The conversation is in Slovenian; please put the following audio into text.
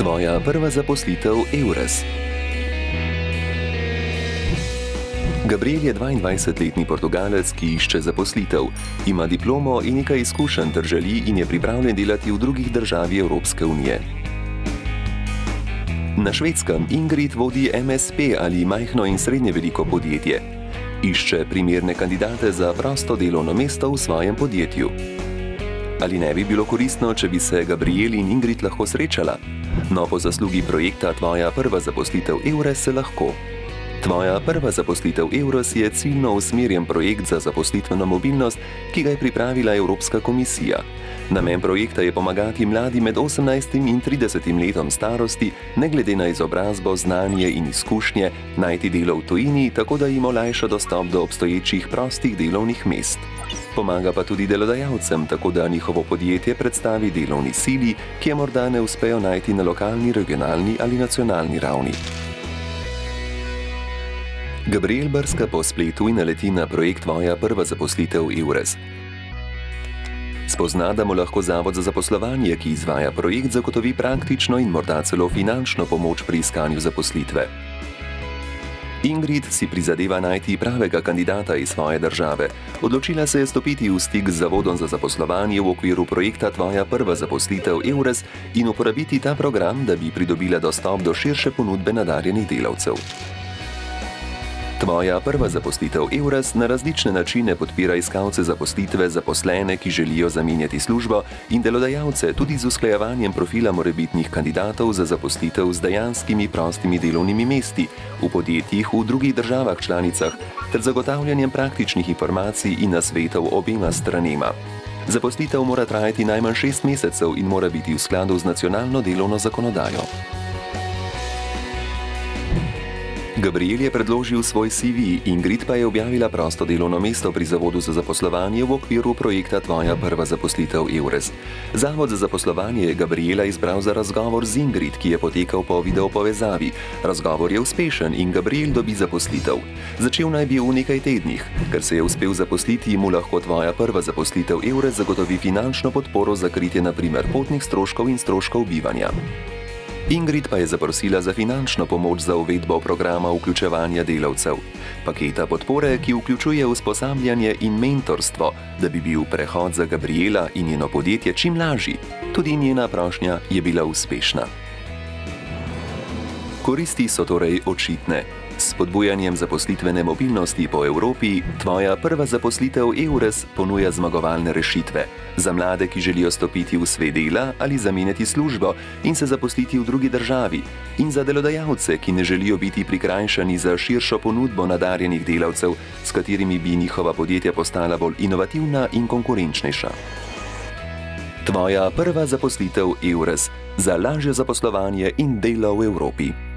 Tvoja prva zaposlitev Eures. Gabriel je 22-letni Portugalec, ki išče zaposlitev, ima diplomo in nekaj izkušenj ter želi in je pripravljen delati v drugih državah Evropske unije. Na švedskem Ingrid vodi MSP ali majhno in srednje veliko podjetje. Išče primerne kandidate za prosto delovno mesto v svojem podjetju. Ali ne bi bilo koristno, če bi se Gabriel in Ingrid lahko srečala? No, po zaslugi projekta Tvoja prva zaposlitev Eures se lahko. Tvoja prva zaposlitev Euros je ciljno usmerjen projekt za zaposlitveno mobilnost, ki ga je pripravila Evropska komisija. Namen projekta je pomagati mladim med 18 in 30 letom starosti, ne glede na izobrazbo, znanje in izkušnje, najti delo v tujini, tako da jim olajša dostop do obstoječih prostih delovnih mest. Pomaga pa tudi delodajalcem, tako da njihovo podjetje predstavi delovni sili, ki je morda ne uspejo najti na lokalni, regionalni ali nacionalni ravni. Gabriel brska po spletu in naleti na projekt Tvoja prva zaposlitev Eures. Spozna, da mu lahko Zavod za zaposlovanje, ki izvaja projekt, zagotovi praktično in morda celo finančno pomoč pri iskanju zaposlitve. Ingrid si prizadeva najti pravega kandidata iz svoje države. Odločila se je stopiti v stik z Zavodom za zaposlovanje v okviru projekta Tvoja prva zaposlitev Eures in uporabiti ta program, da bi pridobila dostop do širše ponudbe nadarjenih delavcev. Tvoja prva zaposlitev Eures na različne načine podpira iskalce zaposlitve, zaposlene, ki želijo zamenjati službo, in delodajalce tudi z usklajevanjem profila morebitnih kandidatov za zaposlitev z dejanskimi prostimi delovnimi mesti v podjetjih v drugih državah članicah ter zagotavljanjem praktičnih informacij in nasvetov obema stranema. Zaposlitev mora trajati najmanj šest mesecev in mora biti v skladu z nacionalno delovno zakonodajo. Gabriel je predložil svoj CV, Ingrid pa je objavila prosto delovno mesto pri Zavodu za zaposlovanje v okviru projekta Tvoja prva zaposlitev Eures. Zavod za zaposlovanje je Gabriela izbral za razgovor z Ingrid, ki je potekal po video povezavi. Razgovor je uspešen in Gabriel dobi zaposlitev. Začel naj bi v nekaj tednih. Ker se je uspel zaposliti, mu lahko Tvoja prva zaposlitev Eures zagotovi finančno podporo za kritje naprimer potnih stroškov in stroškov bivanja. Ingrid pa je zaprosila za finančno pomoč za uvedbo programa vključevanja delavcev. Paketa podpore, ki vključuje usposabljanje in mentorstvo, da bi bil prehod za Gabriela in njeno podjetje čim lažji. Tudi njena prošnja je bila uspešna. Koristi so torej očitne. S spodbujanjem zaposlitvene mobilnosti po Evropi, tvoja prva zaposlitev EURES ponuja zmagovalne rešitve. Za mlade, ki želijo stopiti v svet dela ali zamenjati službo in se zaposliti v drugi državi. In za delodajalce, ki ne želijo biti prikrajšani za širšo ponudbo nadarjenih delavcev, s katerimi bi njihova podjetja postala bolj inovativna in konkurenčnejša. Tvoja prva zaposlitev EURES za lažje zaposlovanje in delo v Evropi.